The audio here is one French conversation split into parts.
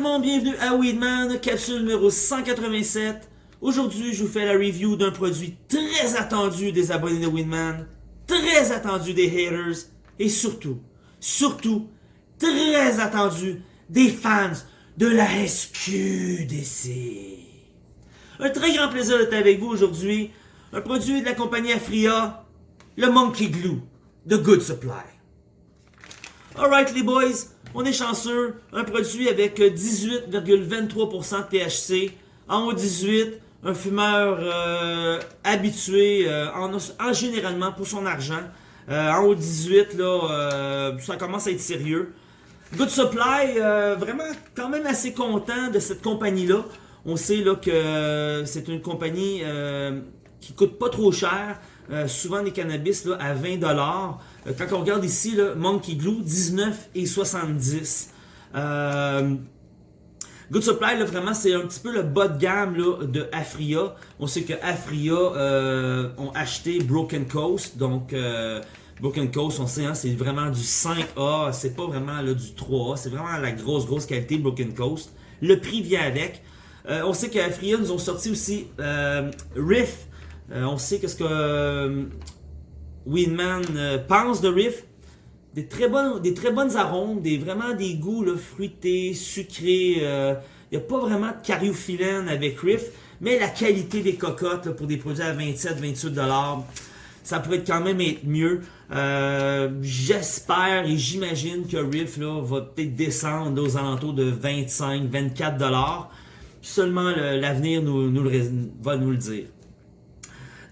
bienvenue à Weedman, capsule numéro 187. Aujourd'hui, je vous fais la review d'un produit très attendu des abonnés de Weedman, très attendu des haters, et surtout, surtout, très attendu des fans de la SQDC. Un très grand plaisir d'être avec vous aujourd'hui. Un produit de la compagnie Afria, le Monkey Glue de Good Supply. Alright les boys, on est chanceux. Un produit avec 18,23% de THC. En haut 18, un fumeur euh, habitué euh, en, généralement pour son argent. Euh, en haut 18, là, ça commence à être sérieux. Good Supply, vraiment quand même assez content de cette compagnie-là. On sait là, que c'est une compagnie qui coûte pas trop cher. Souvent des cannabis là, à 20$. quand on regarde ici, Monkey Glue, 19,70$. Euh, Good Supply, là, vraiment, c'est un petit peu le bas de gamme là, de Afria. On sait que Afria euh, ont acheté Broken Coast. Donc, euh, Broken Coast, on sait, hein, c'est vraiment du 5A. C'est pas vraiment là, du 3A. C'est vraiment la grosse, grosse qualité Broken Coast. Le prix vient avec. Euh, on sait qu'Afria nous ont sorti aussi euh, on sait qu'est-ce que Winman pense de Riff des très bonnes, arômes, des vraiment des goûts là, fruités, sucrés. Il euh, n'y a pas vraiment de cariophyllène avec Riff, mais la qualité des cocottes pour des produits à 27-28$, ça pourrait quand même être mieux. Euh, j'espère et j'imagine que Riff là, va peut-être descendre aux alentours de 25-24$. Seulement l'avenir nous, nous va nous le dire.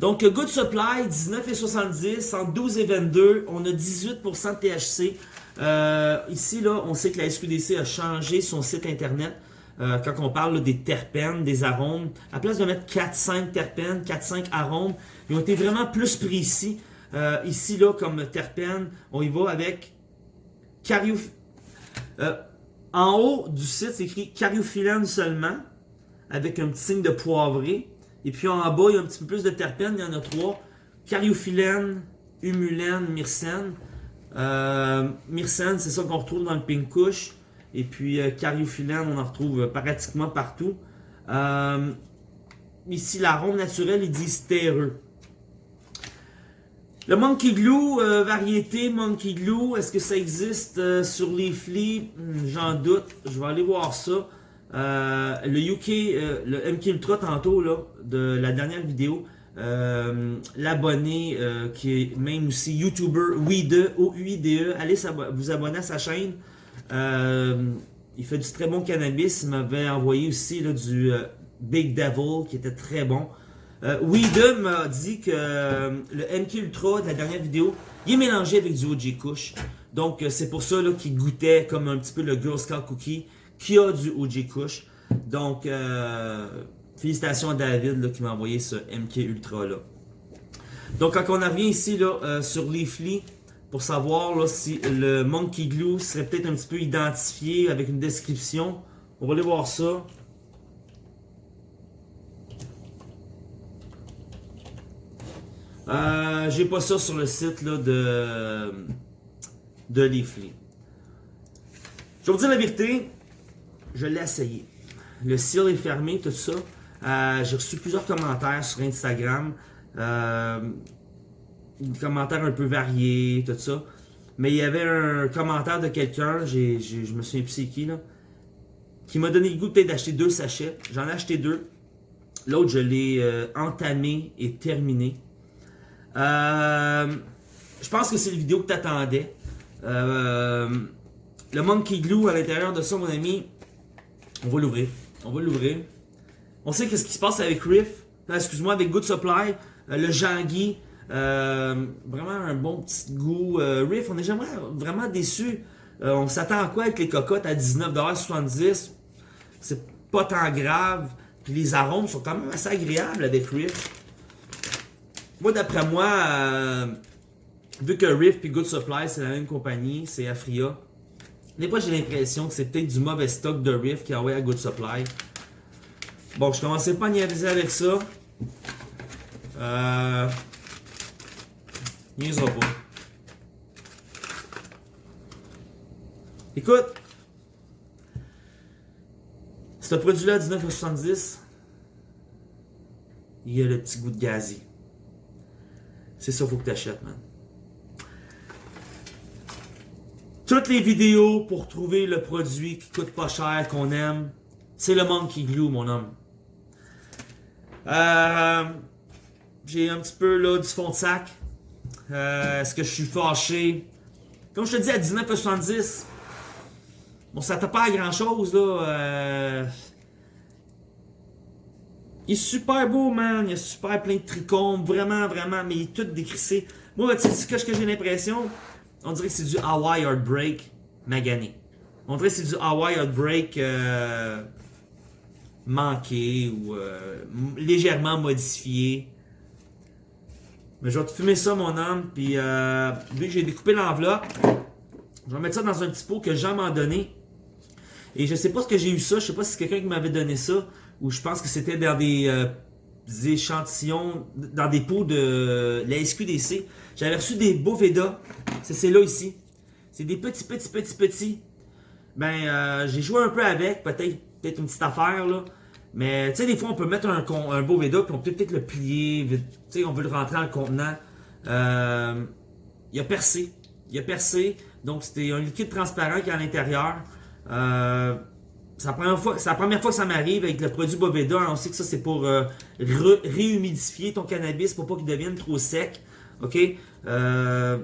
Donc, Good Supply, 19,70, entre 12 et 22, on a 18% de THC. Euh, ici, là, on sait que la SQDC a changé son site internet. Euh, quand on parle des terpènes, des arômes, à place de mettre 4-5 terpènes, 4-5 arômes, ils ont été vraiment plus précis. Euh, ici, là, comme terpènes, on y va avec cariophylène. en haut du site, c'est écrit cariophyllène seulement, avec un petit signe de poivré. Et puis en bas, il y a un petit peu plus de terpènes, il y en a trois. Cariophyllène, humulène, myrcène. Euh, myrcène, c'est ça qu'on retrouve dans le pink. Et puis euh, cariophyllène, on en retrouve pratiquement partout. Euh, ici, l'arôme naturel, il dit stéreux. Le Monkey Glue, euh, variété Monkey Glue, est-ce que ça existe sur les flics? Hmm, j'en doute, je vais aller voir ça. Euh, le UK, euh, le MK Ultra tantôt, là, de la dernière vidéo, euh, l'abonné qui est même aussi YouTuber WIDE, O-U-I-D-E, allez vous abonner à sa chaîne. il fait du très bon cannabis. Il m'avait envoyé aussi du Big Devil qui était très bon. WIDE m'a dit que le MK Ultra de la dernière vidéo, il est mélangé avec du OG Kush. Donc c'est pour ça qu'il goûtait comme un petit peu le Girl Scout Cookie qui a du OG Kush. Donc, euh, félicitations à David qui m'a envoyé ce MK Ultra là. Donc, quand on revient ici euh, sur Leafly, pour savoir là, si le Monkey Glue serait peut-être un petit peu identifié avec une description, on va aller voir ça. Euh, J'ai pas ça sur le site de, de Leafly. Je vais vous dire la vérité, je l'ai essayé. Le seal est fermé, tout ça. Euh, j'ai reçu plusieurs commentaires sur Instagram. Euh, des commentaires un peu variés, tout ça. Mais il y avait un commentaire de quelqu'un, je me souviens plus qui, qui m'a donné le goût peut-être d'acheter deux sachets. J'en ai acheté deux. L'autre, je l'ai euh, entamé et terminé. je pense que c'est la vidéo que tu le Monkey Glue à l'intérieur de ça, mon ami, on va l'ouvrir. On va l'ouvrir. On sait qu'est-ce qui se passe avec Riff. Excuse-moi, avec Good Supply. Euh, le Jangui. Euh, vraiment un bon petit goût. Euh, Riff, on est jamais vraiment déçu. on s'attend à quoi avec les cocottes à 19,70$? C'est pas tant grave. Puis les arômes sont quand même assez agréables avec Riff. Moi, d'après moi, vu que Riff et Good Supply, c'est la même compagnie, c'est Afria, des fois, j'ai l'impression que c'est peut-être du mauvais stock de Riff qui a envoyé à Good Supply. Bon, je commençais pas à niaiser avec ça. Euh... Niaisera pas. Écoute, Ce produit-là à 19,70, il y a le petit goût de gazi. C'est ça qu'il faut que tu achètes, man. Toutes les vidéos pour trouver le produit qui coûte pas cher, qu'on aime, c'est le Monkey Glue, mon homme. Euh, J'ai un petit peu là, du fond de sac. Euh, Est-ce que je suis fâché? Comme je te dis, à 19,70, bon, ça t'a pas à grand chose, là. Euh, il est super beau, man. Il est super plein de trichomes. Vraiment, vraiment, mais il est tout décrissé. Moi, tu sais ce que j'ai l'impression? On dirait que c'est du Hawaii Heartbreak magané. On dirait que c'est du Hawaii Heartbreak euh, manqué ou euh, légèrement modifié. Mais je vais te fumer ça, mon homme. Puis, euh, vu que j'ai découpé l'enveloppe, je vais mettre ça dans un petit pot que Jean m'a donné. Et je sais pas ce que j'ai eu ça. Je sais pas si c'est quelqu'un qui m'avait donné ça. Ou je pense que c'était dans des, euh, des échantillons, dans des pots de la SQDC. J'avais reçu des Boveda. C'est celle-là ici. C'est des petits, petits, petits, petits. Ben, euh, j'ai joué un peu avec. Peut-être peut-être une petite affaire, là. Mais, tu sais, des fois, on peut mettre un, un Boveda, puis on peut peut-être le plier. Tu sais, on veut le rentrer dans le contenant. Euh, il a percé. Il a percé. Donc, c'était un liquide transparent qui est à l'intérieur. Euh, c'est la, première fois, que ça m'arrive avec le produit Boveda. On sait que ça, c'est pour réhumidifier ton cannabis pour pas qu'il devienne trop sec. OK? Euh,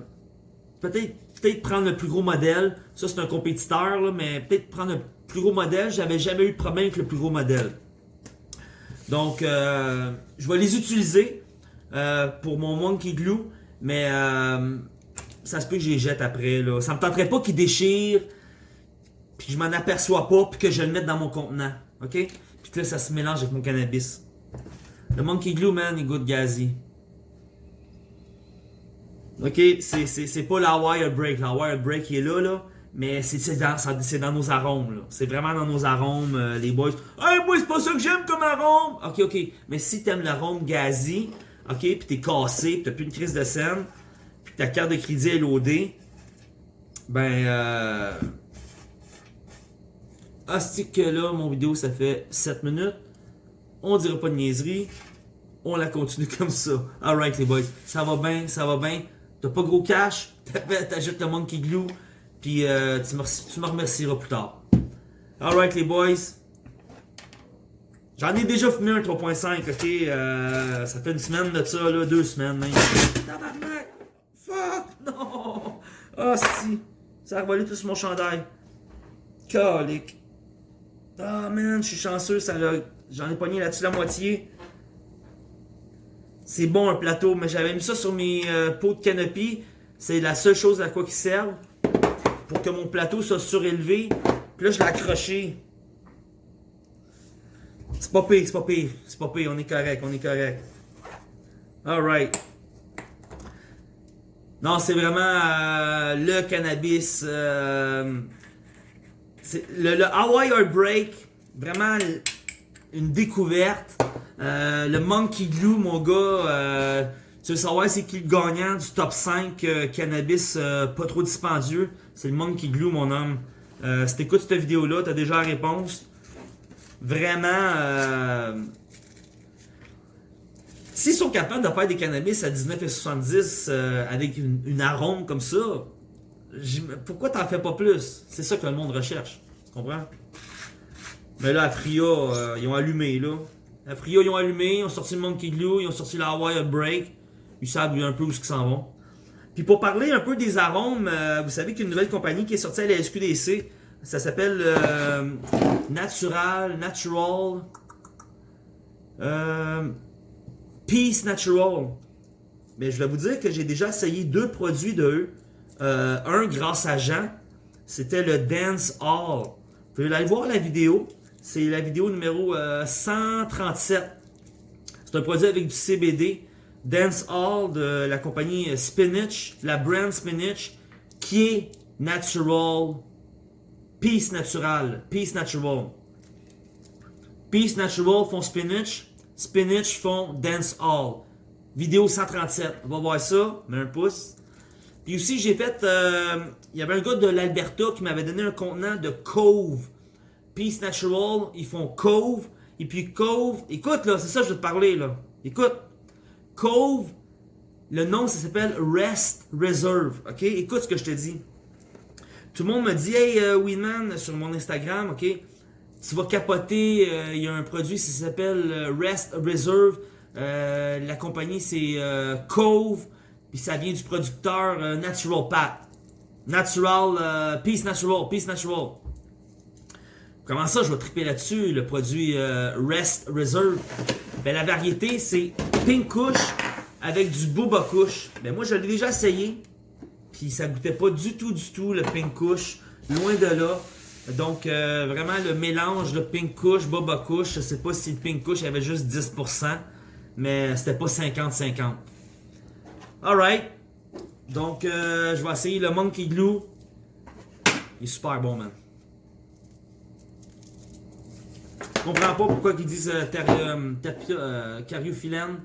peut-être prendre le plus gros modèle. Ça, c'est un compétiteur, mais peut-être prendre le plus gros modèle. J'avais jamais eu de problème avec le plus gros modèle. Donc, euh, je vais les utiliser euh, pour mon Monkey Glue, mais euh, ça se peut que je les jette après. Là. Ça me tenterait pas qu'ils déchirent, puis que je m'en aperçois pas, puis que je le mette dans mon contenant. OK? Puis que là, ça se mélange avec mon cannabis. Le Monkey Glue, man, il goûte gazi. OK? C'est- pas la wire break. La wire break est là, là. Mais c'est dans, dans nos arômes, là. C'est vraiment dans nos arômes, euh, les boys. Hey, moi, c'est pas ça que j'aime comme arôme! Ok, ok. Mais si t'aimes l'arôme gazi, ok, pis t'es cassé, pis t'as plus une crise de scène, pis ta carte de crédit est loadée, ben, euh. Que là, mon vidéo, ça fait 7 minutes. On dira pas de niaiserie. On la continue comme ça. Alright, les boys. Ça va bien, ça va bien. T'as pas gros cash, t'ajoutes le Monkey Glue, puis euh, tu, me, remercieras plus tard. Alright, les boys. J'en ai déjà fumé un 3.5, ok? Euh, ça fait une semaine de ça, là, deux semaines même. Tabarnak! Fuck! Non! Ah, si! Ça a revolé tout sur mon chandail. Calique. Ah, man, je suis chanceux, ça J'en ai pogné là-dessus la moitié. C'est bon un plateau, mais j'avais mis ça sur mes euh, pots de canopy. C'est la seule chose à quoi qu'ils servent. Pour que mon plateau soit surélevé. Puis là, je l'ai accroché. C'est pas pire, c'est pas pire. C'est pas pire, on est correct, on est correct. Alright. Non, c'est vraiment euh, le cannabis. euh, le, le Hawaii Heartbreak, vraiment une découverte. Euh, le Monkey Glue, mon gars, euh, tu veux savoir c'est qui le gagnant du top 5 euh, cannabis pas trop dispendieux? C'est le Monkey Glue, mon homme. Si t'écoutes cette vidéo-là, t'as déjà la réponse. Vraiment, s'ils sont capables de faire des cannabis à 19,70 euh, avec une, arôme comme ça, pourquoi t'en fais pas plus? C'est ça que le monde recherche. Tu comprends? Mais là, à Fria, ils ont allumé, là. À Fria, ils ont allumé, ils ont sorti le Monkey Glue, ils ont sorti la Hawaii Break. Ils savent un peu où ils s'en vont. Puis pour parler un peu des arômes, euh, vous savez qu'il nouvelle compagnie qui est sortie à la SQDC. Ça s'appelle euh, Natural, Natural, euh, Peace Natural. Mais je vais vous dire que j'ai déjà essayé deux produits de eux. Un grâce à Jean, c'était le Dance Hall. Vous pouvez aller voir la vidéo. C'est la vidéo numéro euh, 137. C'est un produit avec du CBD. Dance Hall de la compagnie Spinach, la brand Spinach, qui est natural. Peace Natural. Peace Natural. Peace Natural font Spinach. Spinach font Dance Hall. Vidéo 137. On va voir ça. Mets un pouce. Puis aussi, j'ai fait. euh, Il y avait un gars de l'Alberta qui m'avait donné un contenant de Cove. Peace Natural, ils font Cove, et puis Cove, écoute là, c'est ça que je veux te parler là. Écoute, Cove, le nom ça s'appelle Rest Reserve, ok? Écoute ce que je te dis. Tout le monde me dit, hey euh, Winman, sur mon Instagram, ok? Tu vas capoter, euh, il y a un produit, ça s'appelle euh, Rest Reserve. la compagnie c'est Cove, puis ça vient du producteur Natural Pat. Natural, Peace Natural, Peace Natural. Comment ça, je vais triper là-dessus, le produit Rest Reserve? Ben, la variété, c'est Pink Kush avec du Booba Kush. Ben, moi, je l'ai déjà essayé. Puis ça goûtait pas du tout, du tout le Pink Kush. Loin de là. Donc, euh, vraiment, le mélange de Pink Kush, Boba Kush, je sais pas si le Pink Kush avait juste 10%, mais c'était pas 50-50. Alright. Donc, euh, je vais essayer le Monkey Glue. Il est super bon, man. Je comprends pas pourquoi ils disent euh, euh, cariophyllène.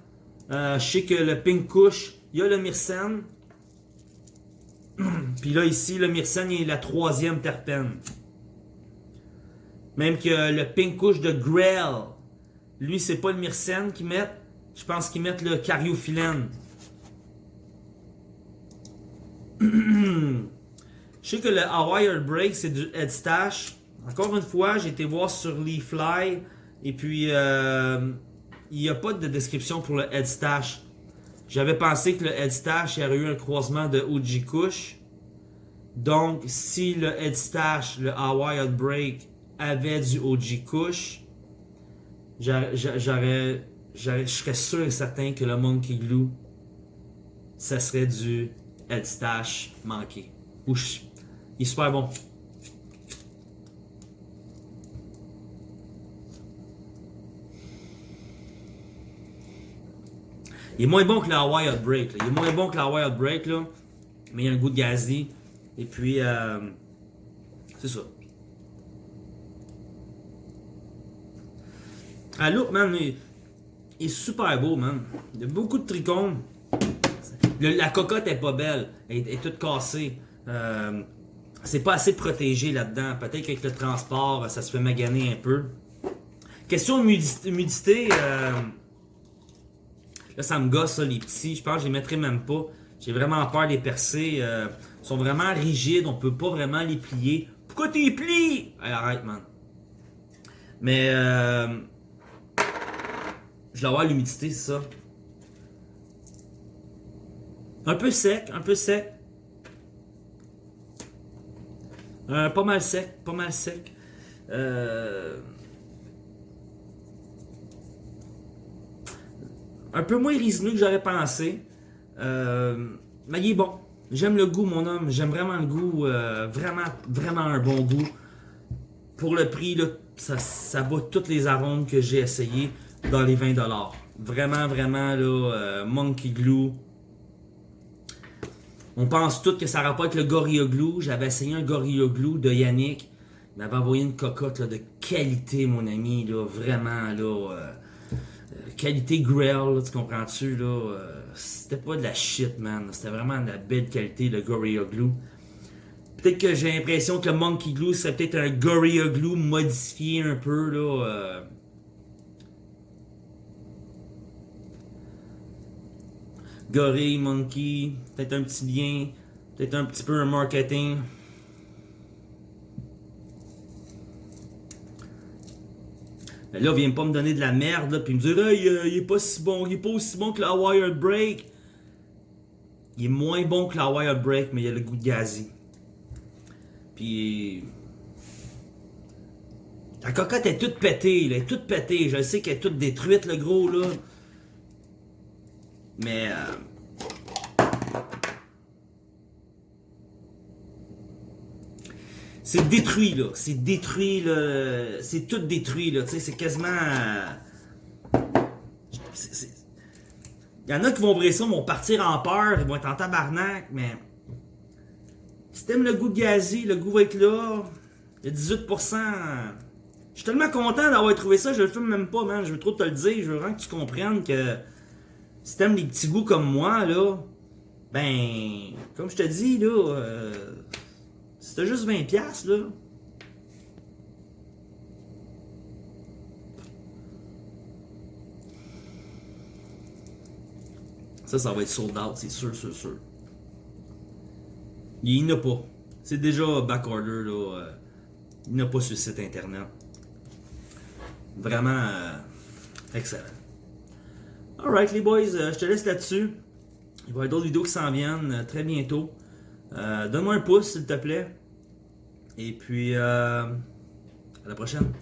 je sais que le Pink Kush, il y a le Myrcène. Puis là, ici, le myrcène est la troisième terpène. Même que le pink couche de Grell, lui, c'est pas le myrcène qu'ils mettent. Je pense qu'ils mettent le cariophyllène. Je sais que le Hawaii Break, c'est du Headstash. Encore une fois, j'ai été voir sur Leafly. Et puis, euh, il n'y a pas de description pour le Headstash. J'avais pensé que le Headstash aurait eu un croisement de OG Kush. Donc, si le Headstash, le Hawaii Break avait du OG Kush, je serais sûr et certain que le Monkey Glue, ça serait du Headstash manqué. Ouch, il est super bon. Il est moins bon que la Wild Break. Il est moins bon que la Wild Break, là. mais il a un goût de gazi. Et puis, euh, c'est ça. Ah, look, man, il, est super beau, man. Il y a beaucoup de trichomes. la cocotte est pas belle. Elle, est toute cassée. Euh, c'est pas assez protégé là-dedans. Peut-être qu'avec le transport, ça se fait maganer un peu. Question d'humidité, euh, Là, ça me gosse, ça, les petits. Je pense que je les mettrai même pas. J'ai vraiment peur des percer. Euh, ils sont vraiment rigides. On peut pas vraiment les plier. Pourquoi tu les plies? arrête, man. Mais, euh, je vais avoir l'humidité, c'est ça. Un peu sec, un peu sec. Euh, pas mal sec, pas mal sec. Euh... un peu moins résineux que j'aurais pensé. Euh, mais il est bon. J'aime le goût, mon homme. J'aime vraiment le goût. Euh, vraiment, vraiment un bon goût. Pour le prix, ça, ça toutes les arômes que j'ai essayé dans les 20$. Vraiment, vraiment, là, euh, Monkey Glue. On pense tous que ça pas avec le Gorilla Glue. J'avais essayé un Gorilla Glue de Yannick. Il m'avait envoyé une cocotte de qualité, mon ami. Là, vraiment, là qualité Grail, tu comprends-tu, là, euh, c'était pas de la shit, man. C'était vraiment de la belle qualité, le Gorilla Glue. Peut-être que j'ai l'impression que le Monkey Glue serait peut-être un Gorilla Glue modifié un peu, là. Euh... Gorilla, Monkey, peut-être un petit lien, peut-être un petit peu un marketing. Mais là, viens pas me donner de la merde, là, puis me dire, hey, il est pas si bon, il est pas aussi bon que la Wired Break. Il est moins bon que la Wired Break, mais il a le goût de gazi. Puis. La cocotte est toute pétée, elle est toute pétée. Je sais qu'elle est toute détruite, le gros, là. Mais. Euh, C'est détruit, là. C'est détruit, là. C'est tout détruit, là. Tu sais, c'est quasiment... Il y en a qui vont briser ça, vont partir en peur, ils vont être en tabarnak, mais... Si t'aimes le goût de gazi, le goût va être là. Il y a 18%. Je suis tellement content d'avoir trouvé ça, je le fume même pas, man. Je veux trop te le dire. Je veux vraiment que tu comprennes que si t'aimes les petits goûts comme moi, là, ben, comme je te dis, là, euh, si t'as juste 20$, là. Ça, ça va être sold out, c'est sûr, sûr, sûr. Il n'y en a pas. C'est déjà backorder, là. Euh, il n'y en a pas sur le site internet. Vraiment euh, excellent. Alright, les boys, euh, je te laisse là-dessus. Il va y avoir d'autres vidéos qui s'en viennent très bientôt. Donne-moi un pouce, s'il te plaît. Et puis, euh, à la prochaine.